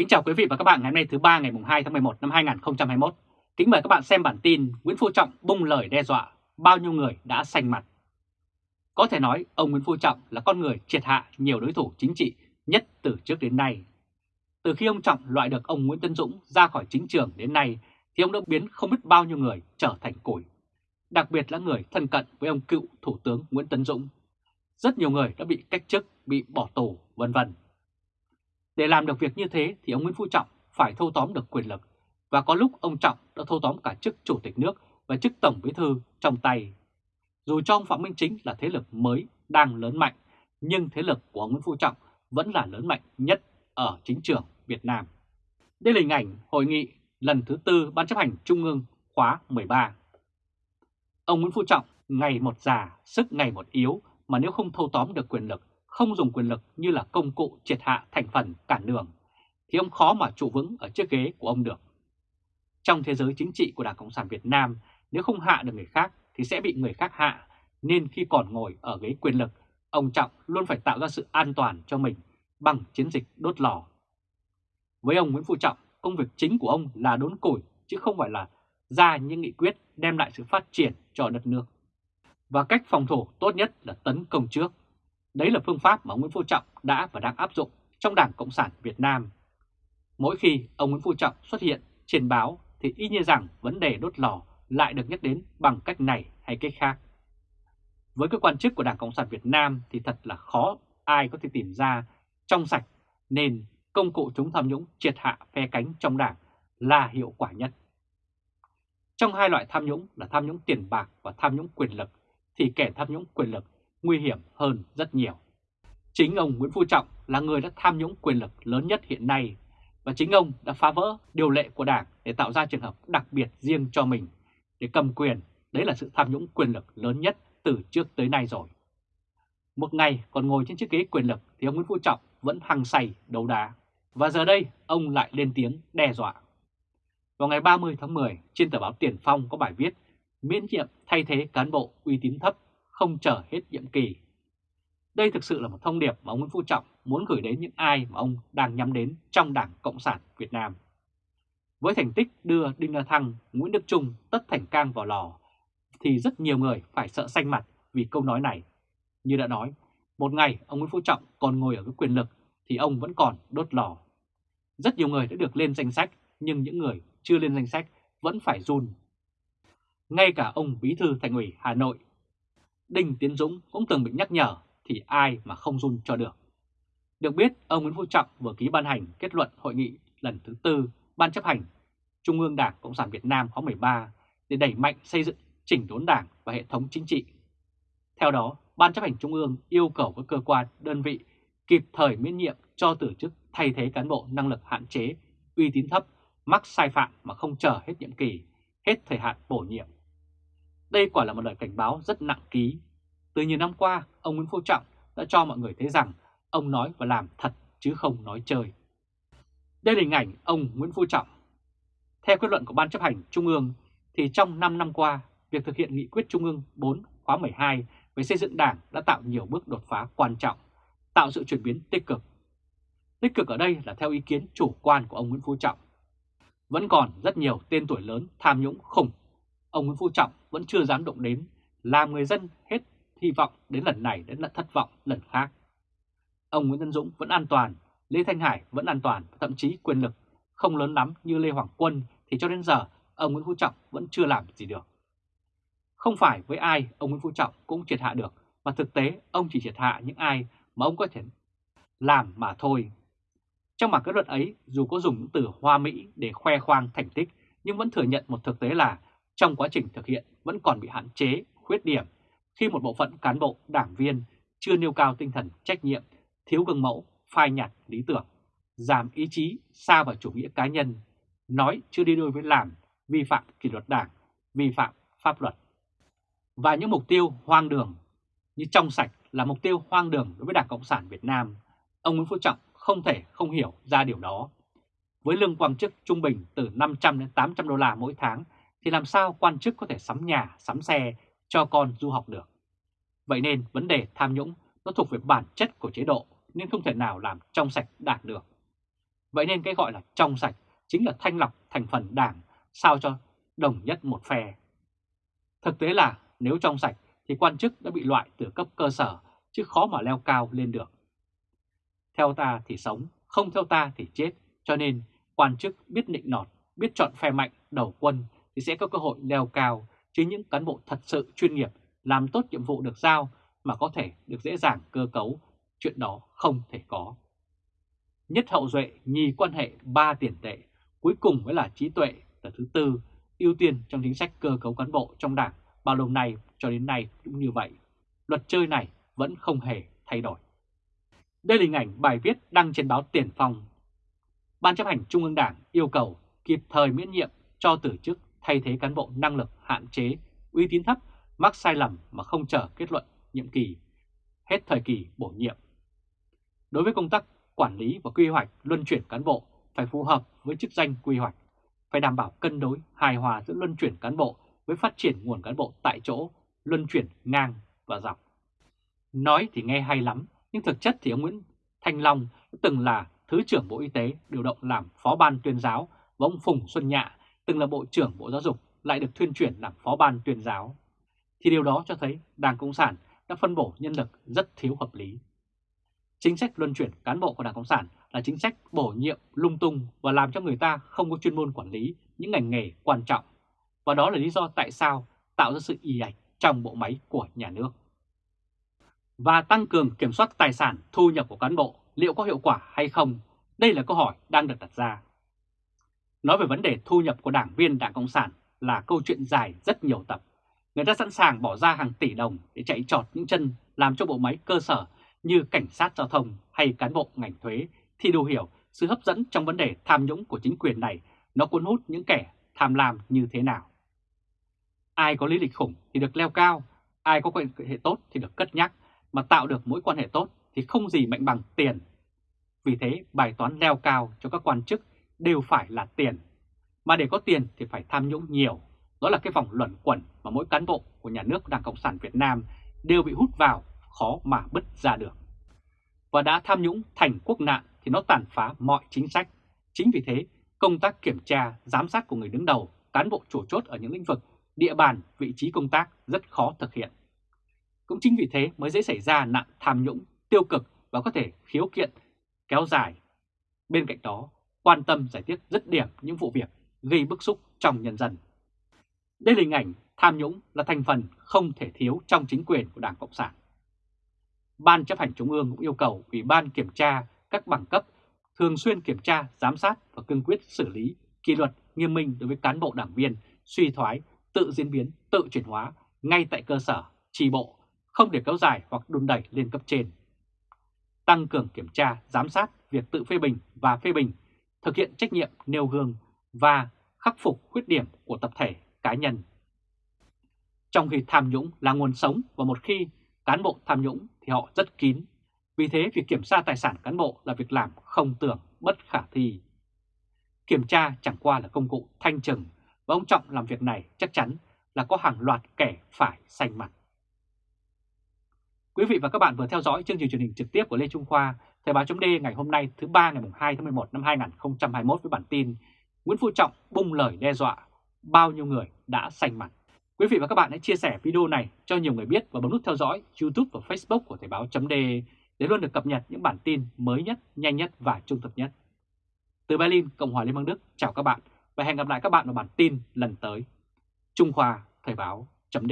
Kính chào quý vị và các bạn ngày hôm nay thứ ba ngày 2 tháng 11 năm 2021. Kính mời các bạn xem bản tin Nguyễn Phú Trọng bung lời đe dọa, bao nhiêu người đã xanh mặt. Có thể nói ông Nguyễn Phú Trọng là con người triệt hạ nhiều đối thủ chính trị nhất từ trước đến nay. Từ khi ông Trọng loại được ông Nguyễn Tân Dũng ra khỏi chính trường đến nay thì ông đã biến không biết bao nhiêu người trở thành củi. Đặc biệt là người thân cận với ông cựu Thủ tướng Nguyễn Tân Dũng. Rất nhiều người đã bị cách chức, bị bỏ tù, vân vân. Để làm được việc như thế thì ông Nguyễn Phú Trọng phải thâu tóm được quyền lực và có lúc ông Trọng đã thâu tóm cả chức chủ tịch nước và chức tổng bí thư trong tay. Dù cho ông Phạm Minh Chính là thế lực mới đang lớn mạnh, nhưng thế lực của ông Nguyễn Phú Trọng vẫn là lớn mạnh nhất ở chính trường Việt Nam. Đây là hình ảnh hội nghị lần thứ tư Ban chấp hành Trung ương khóa 13. Ông Nguyễn Phú Trọng ngày một già, sức ngày một yếu mà nếu không thâu tóm được quyền lực không dùng quyền lực như là công cụ triệt hạ thành phần cản đường, thì ông khó mà trụ vững ở chiếc ghế của ông được. Trong thế giới chính trị của Đảng Cộng sản Việt Nam, nếu không hạ được người khác thì sẽ bị người khác hạ, nên khi còn ngồi ở ghế quyền lực, ông Trọng luôn phải tạo ra sự an toàn cho mình bằng chiến dịch đốt lò. Với ông Nguyễn Phú Trọng, công việc chính của ông là đốn củi chứ không phải là ra những nghị quyết đem lại sự phát triển cho đất nước. Và cách phòng thủ tốt nhất là tấn công trước, Đấy là phương pháp mà Nguyễn Phú Trọng đã và đang áp dụng trong Đảng Cộng sản Việt Nam. Mỗi khi ông Nguyễn Phú Trọng xuất hiện trên báo thì y như rằng vấn đề đốt lò lại được nhắc đến bằng cách này hay cách khác. Với cơ quan chức của Đảng Cộng sản Việt Nam thì thật là khó ai có thể tìm ra trong sạch nên công cụ chống tham nhũng triệt hạ phe cánh trong đảng là hiệu quả nhất. Trong hai loại tham nhũng là tham nhũng tiền bạc và tham nhũng quyền lực thì kẻ tham nhũng quyền lực nguy hiểm hơn rất nhiều. Chính ông Nguyễn Phú Trọng là người đã tham nhũng quyền lực lớn nhất hiện nay và chính ông đã phá vỡ điều lệ của Đảng để tạo ra trường hợp đặc biệt riêng cho mình, để cầm quyền. Đấy là sự tham nhũng quyền lực lớn nhất từ trước tới nay rồi. Một ngày còn ngồi trên chiếc ghế quyền lực thì ông Nguyễn Phú Trọng vẫn hăng say đấu đá. Và giờ đây, ông lại lên tiếng đe dọa. Vào ngày 30 tháng 10 trên tờ báo Tiền Phong có bài viết, miễn nhiệm thay thế cán bộ uy tín thấp không chờ hết nhiệm kỳ. Đây thực sự là một thông điệp mà ông Nguyễn Phú Trọng muốn gửi đến những ai mà ông đang nhắm đến trong Đảng Cộng sản Việt Nam. Với thành tích đưa Đinh La Thăng, Nguyễn Đức Trung tất thành cang vào lò, thì rất nhiều người phải sợ xanh mặt vì câu nói này. Như đã nói, một ngày ông Nguyễn Phú Trọng còn ngồi ở cái quyền lực thì ông vẫn còn đốt lò. Rất nhiều người đã được lên danh sách, nhưng những người chưa lên danh sách vẫn phải run. Ngay cả ông Bí thư Thành ủy Hà Nội Đinh Tiến Dũng cũng từng bị nhắc nhở thì ai mà không run cho được. Được biết, ông Nguyễn Phú Trọng vừa ký ban hành kết luận hội nghị lần thứ tư Ban chấp hành Trung ương Đảng Cộng sản Việt Nam khóa 13 để đẩy mạnh xây dựng chỉnh đốn đảng và hệ thống chính trị. Theo đó, Ban chấp hành Trung ương yêu cầu các cơ quan, đơn vị kịp thời miễn nhiệm cho từ chức thay thế cán bộ năng lực hạn chế, uy tín thấp, mắc sai phạm mà không chờ hết nhiệm kỳ, hết thời hạn bổ nhiệm đây quả là một lời cảnh báo rất nặng ký. Từ nhiều năm qua, ông Nguyễn Phú Trọng đã cho mọi người thấy rằng ông nói và làm thật chứ không nói chơi. Đây là hình ảnh ông Nguyễn Phú Trọng. Theo kết luận của Ban chấp hành Trung ương, thì trong 5 năm qua, việc thực hiện nghị quyết Trung ương 4 khóa 12 về xây dựng đảng đã tạo nhiều bước đột phá quan trọng, tạo sự chuyển biến tích cực. Tích cực ở đây là theo ý kiến chủ quan của ông Nguyễn Phú Trọng. Vẫn còn rất nhiều tên tuổi lớn tham nhũng khủng ông Nguyễn Phú Trọng vẫn chưa dám động đến, làm người dân hết hy vọng đến lần này đến lần thất vọng lần khác. Ông Nguyễn Tân Dũng vẫn an toàn, Lê Thanh Hải vẫn an toàn, thậm chí quyền lực không lớn lắm như Lê Hoàng Quân thì cho đến giờ ông Nguyễn Phú Trọng vẫn chưa làm gì được. Không phải với ai ông Nguyễn Phú Trọng cũng triệt hạ được, mà thực tế ông chỉ triệt hạ những ai mà ông có thể làm mà thôi. Trong bản kết luận ấy, dù có dùng những từ hoa mỹ để khoe khoang thành tích, nhưng vẫn thừa nhận một thực tế là trong quá trình thực hiện vẫn còn bị hạn chế, khuyết điểm khi một bộ phận cán bộ, đảng viên chưa nêu cao tinh thần trách nhiệm, thiếu gương mẫu, phai nhạt lý tưởng, giảm ý chí, xa vào chủ nghĩa cá nhân, nói chưa đi đôi với làm, vi phạm kỷ luật đảng, vi phạm pháp luật. Và những mục tiêu hoang đường như trong sạch là mục tiêu hoang đường đối với Đảng Cộng sản Việt Nam, ông Nguyễn Phú Trọng không thể không hiểu ra điều đó. Với lương quan chức trung bình từ 500 đến 800 đô la mỗi tháng thì làm sao quan chức có thể sắm nhà, sắm xe cho con du học được. Vậy nên vấn đề tham nhũng nó thuộc về bản chất của chế độ nên không thể nào làm trong sạch đạt được. Vậy nên cái gọi là trong sạch chính là thanh lọc thành phần đảng sao cho đồng nhất một phe. Thực tế là nếu trong sạch thì quan chức đã bị loại từ cấp cơ sở chứ khó mà leo cao lên được. Theo ta thì sống, không theo ta thì chết, cho nên quan chức biết nịnh nọt, biết chọn phe mạnh đầu quân thì sẽ có cơ hội leo cao, chứ những cán bộ thật sự chuyên nghiệp làm tốt nhiệm vụ được giao mà có thể được dễ dàng cơ cấu, chuyện đó không thể có. Nhất hậu duệ nhì quan hệ ba tiền tệ, cuối cùng mới là trí tuệ là thứ tư, ưu tiên trong chính sách cơ cấu cán bộ trong đảng bao lâu nay cho đến nay cũng như vậy. Luật chơi này vẫn không hề thay đổi. Đây là hình ảnh bài viết đăng trên báo Tiền Phong. Ban chấp hành Trung ương Đảng yêu cầu kịp thời miễn nhiệm cho từ chức thay thế cán bộ năng lực hạn chế, uy tín thấp, mắc sai lầm mà không chờ kết luận nhiệm kỳ, hết thời kỳ bổ nhiệm. Đối với công tác quản lý và quy hoạch luân chuyển cán bộ phải phù hợp với chức danh quy hoạch, phải đảm bảo cân đối hài hòa giữa luân chuyển cán bộ với phát triển nguồn cán bộ tại chỗ, luân chuyển ngang và dọc. Nói thì nghe hay lắm, nhưng thực chất thì ông Nguyễn Thanh Long từng là Thứ trưởng Bộ Y tế điều động làm Phó ban tuyên giáo và ông Phùng Xuân Nhạ từng là Bộ trưởng Bộ Giáo dục, lại được thuyên chuyển làm Phó ban tuyên giáo. Thì điều đó cho thấy Đảng Cộng sản đã phân bổ nhân lực rất thiếu hợp lý. Chính sách luân chuyển cán bộ của Đảng Cộng sản là chính sách bổ nhiệm lung tung và làm cho người ta không có chuyên môn quản lý những ngành nghề quan trọng. Và đó là lý do tại sao tạo ra sự y ạch trong bộ máy của nhà nước. Và tăng cường kiểm soát tài sản thu nhập của cán bộ liệu có hiệu quả hay không? Đây là câu hỏi đang được đặt ra. Nói về vấn đề thu nhập của đảng viên Đảng Cộng sản là câu chuyện dài rất nhiều tập. Người ta sẵn sàng bỏ ra hàng tỷ đồng để chạy trọt những chân làm cho bộ máy cơ sở như cảnh sát giao thông hay cán bộ ngành thuế thì đủ hiểu sự hấp dẫn trong vấn đề tham nhũng của chính quyền này nó cuốn hút những kẻ tham lam như thế nào. Ai có lý lịch khủng thì được leo cao, ai có quan hệ tốt thì được cất nhắc, mà tạo được mối quan hệ tốt thì không gì mạnh bằng tiền. Vì thế bài toán leo cao cho các quan chức đều phải là tiền. Mà để có tiền thì phải tham nhũng nhiều. Đó là cái vòng luẩn quẩn mà mỗi cán bộ của nhà nước Đảng Cộng sản Việt Nam đều bị hút vào, khó mà bứt ra được. Và đã tham nhũng thành quốc nạn thì nó tàn phá mọi chính sách. Chính vì thế, công tác kiểm tra, giám sát của người đứng đầu, cán bộ chủ chốt ở những lĩnh vực, địa bàn, vị trí công tác rất khó thực hiện. Cũng chính vì thế mới dễ xảy ra nạn tham nhũng, tiêu cực và có thể khiếu kiện kéo dài. Bên cạnh đó, quan tâm giải quyết dứt điểm những vụ việc gây bức xúc trong nhân dân. Đây là hình ảnh tham nhũng là thành phần không thể thiếu trong chính quyền của Đảng Cộng sản. Ban chấp hành Trung ương cũng yêu cầu Ủy ban kiểm tra các bằng cấp thường xuyên kiểm tra, giám sát và cương quyết xử lý kỷ luật nghiêm minh đối với cán bộ đảng viên suy thoái, tự diễn biến, tự chuyển hóa ngay tại cơ sở, tri bộ, không để kéo dài hoặc đun đẩy lên cấp trên. Tăng cường kiểm tra, giám sát việc tự phê bình và phê bình, thực hiện trách nhiệm nêu gương và khắc phục khuyết điểm của tập thể, cá nhân. Trong khi tham nhũng là nguồn sống và một khi cán bộ tham nhũng thì họ rất kín, vì thế việc kiểm tra tài sản cán bộ là việc làm không tưởng, bất khả thi. Kiểm tra chẳng qua là công cụ thanh trừng và ông Trọng làm việc này chắc chắn là có hàng loạt kẻ phải xanh mặt. Quý vị và các bạn vừa theo dõi chương trình truyền hình trực tiếp của Lê Trung Khoa, Thời báo chấm ngày hôm nay thứ ba ngày 2 tháng 11 năm 2021 với bản tin Nguyễn Phú Trọng bung lời đe dọa, bao nhiêu người đã xanh mặt. Quý vị và các bạn hãy chia sẻ video này cho nhiều người biết và bấm nút theo dõi YouTube và Facebook của Thời báo chấm để luôn được cập nhật những bản tin mới nhất, nhanh nhất và trung thực nhất. Từ Berlin, Cộng hòa Liên bang Đức, chào các bạn và hẹn gặp lại các bạn vào bản tin lần tới. Trung Khoa Thời báo chấm